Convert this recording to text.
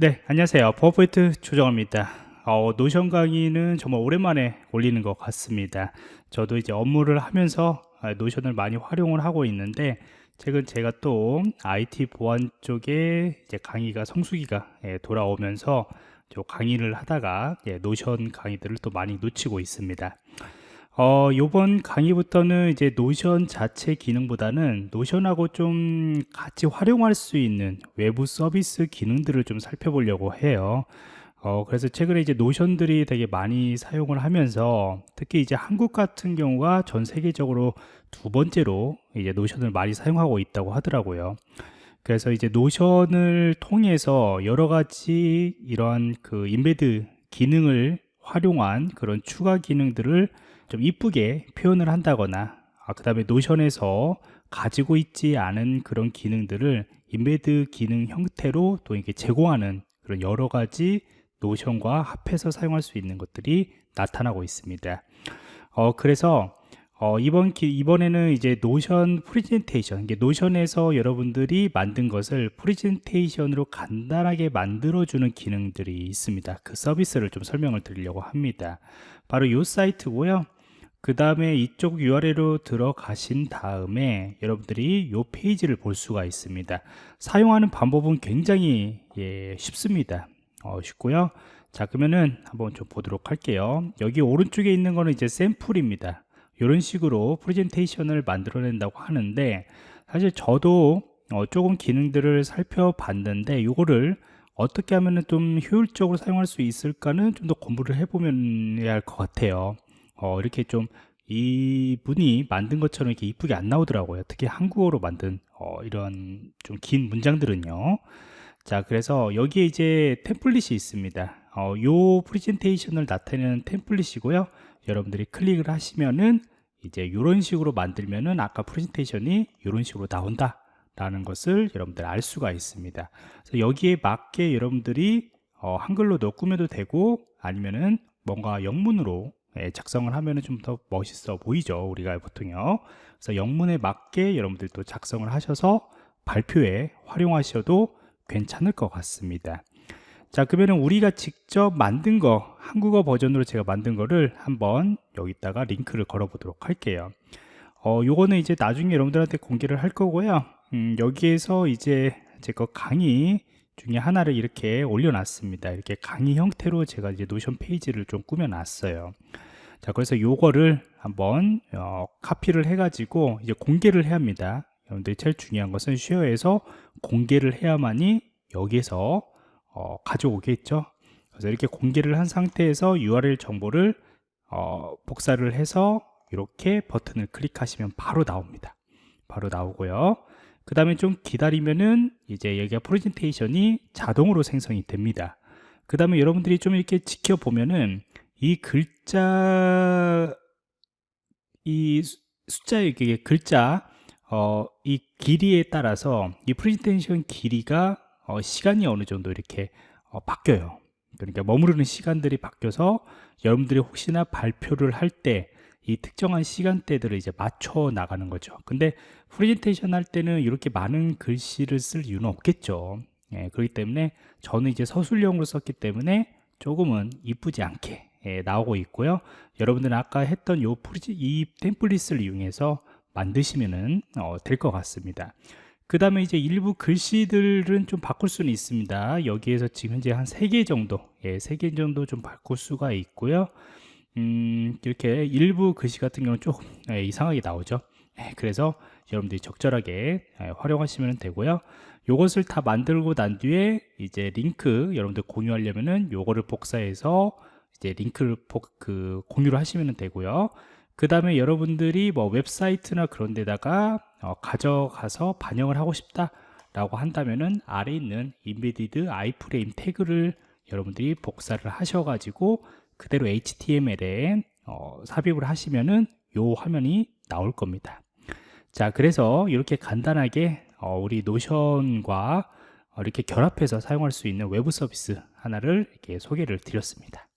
네, 안녕하세요. 버퍼포인트 조정호입니다. 어, 노션 강의는 정말 오랜만에 올리는 것 같습니다. 저도 이제 업무를 하면서 아, 노션을 많이 활용을 하고 있는데 최근 제가 또 IT 보안 쪽에 이제 강의가 성수기가 예, 돌아오면서 저 강의를 하다가 예, 노션 강의들을 또 많이 놓치고 있습니다. 어, 요번 강의부터는 이제 노션 자체 기능보다는 노션하고 좀 같이 활용할 수 있는 외부 서비스 기능들을 좀 살펴보려고 해요. 어, 그래서 최근에 이제 노션들이 되게 많이 사용을 하면서 특히 이제 한국 같은 경우가 전 세계적으로 두 번째로 이제 노션을 많이 사용하고 있다고 하더라고요. 그래서 이제 노션을 통해서 여러 가지 이러한 그 embed 기능을 활용한 그런 추가 기능들을 좀 이쁘게 표현을 한다거나 아, 그 다음에 노션에서 가지고 있지 않은 그런 기능들을 embed 기능 형태로 또 이렇게 제공하는 그런 여러 가지 노션과 합해서 사용할 수 있는 것들이 나타나고 있습니다. 어, 그래서 어, 이번 기, 이번에는 이제 노션 프리젠테이션, 이게 노션에서 여러분들이 만든 것을 프리젠테이션으로 간단하게 만들어주는 기능들이 있습니다. 그 서비스를 좀 설명을 드리려고 합니다. 바로 이 사이트고요. 그 다음에 이쪽 URL로 들어가신 다음에 여러분들이 이 페이지를 볼 수가 있습니다. 사용하는 방법은 굉장히 예, 쉽습니다. 어, 쉽고요. 자 그러면은 한번 좀 보도록 할게요. 여기 오른쪽에 있는 거는 이제 샘플입니다. 이런 식으로 프레젠테이션을 만들어낸다고 하는데 사실 저도 어, 조금 기능들을 살펴봤는데 이거를 어떻게 하면 좀 효율적으로 사용할 수 있을까는 좀 더 공부를 해보면 할것 같아요 어, 이렇게 좀 이분이 만든 것처럼 이렇게 이쁘게 안 나오더라고요. 특히 한국어로 만든 어, 이런 좀 긴 문장들은요. 자 그래서 여기에 이제 템플릿이 있습니다. 어, 요 프레젠테이션을 나타내는 템플릿이고요. 여러분들이 클릭을 하시면은 이제 이런 식으로 만들면은 아까 프레젠테이션이 이런 식으로 나온다. 라는 것을 여러분들 알 수가 있습니다. 그래서 여기에 맞게 여러분들이 어, 한글로도 꾸며도 되고 아니면은 뭔가 영문으로 예, 작성을 하면은 좀더 멋있어 보이죠 우리가 보통요. 그래서 영문에 맞게 여러분들 또 작성을 하셔서 발표에 활용하셔도 괜찮을 것 같습니다. 자 그러면 우리가 직접 만든 거 한국어 버전으로 제가 만든 거를 한번 여기다가 링크를 걸어 보도록 할게요. 어 요거는 이제 나중에 여러분들한테 공개를 할 거고요. 음, 여기에서 이제 제 거 강의 중에 하나를 이렇게 올려놨습니다. 이렇게 강의 형태로 제가 이제 노션 페이지를 좀 꾸며놨어요. 자 그래서 요거를 한번 어, 카피를 해 가지고 이제 공개를 해야 합니다. 여러분들이 제일 중요한 것은 쉐어에서 공개를 해야만이 여기에서 어, 가져오겠죠? 그래서 이렇게 공개를 한 상태에서 URL 정보를 어, 복사를 해서 이렇게 버튼을 클릭하시면 바로 나옵니다. 바로 나오고요 그 다음에 좀 기다리면은 이제 여기가 프레젠테이션이 자동으로 생성이 됩니다. 그 다음에 여러분들이 좀 이렇게 지켜보면은 이 글자 이 숫자 이게 글자 어, 이 길이에 따라서 이 프레젠테이션 길이가 어, 시간이 어느 정도 이렇게 어, 바뀌어요. 그러니까 머무르는 시간들이 바뀌어서 여러분들이 혹시나 발표를 할 때 이 특정한 시간대들을 이제 맞춰 나가는 거죠. 근데 프레젠테이션 할 때는 이렇게 많은 글씨를 쓸 이유는 없겠죠. 예, 그렇기 때문에 저는 이제 서술형으로 썼기 때문에 조금은 이쁘지 않게 예, 나오고 있고요. 여러분들은 아까 했던 요 프리지, 이 템플릿을 이용해서 만드시면 어, 될것 같습니다. 그 다음에 이제 일부 글씨들은 좀 바꿀 수는 있습니다. 여기에서 지금 현재 한 3개 정도 예, 3개 정도 좀 바꿀 수가 있고요. 음, 이렇게 일부 글씨 같은 경우는 조금 예, 이상하게 나오죠. 예, 그래서 여러분들이 적절하게 예, 활용하시면 되고요. 요것을 다 만들고 난 뒤에 이제 링크 여러분들 공유하려면은 요거를 복사해서 이제 링크를 복, 그 공유를 하시면 되고요. 그 다음에 여러분들이 뭐 웹사이트나 그런 데다가 어, 가져가서 반영을 하고 싶다 라고 한다면은 아래 있는 embedded iframe 태그를 여러분들이 복사를 하셔가지고 그대로 HTML에 어, 삽입을 하시면은 요 화면이 나올 겁니다. 자 그래서 이렇게 간단하게 어, 우리 노션과 어, 이렇게 결합해서 사용할 수 있는 외부 서비스 하나를 이렇게 소개를 드렸습니다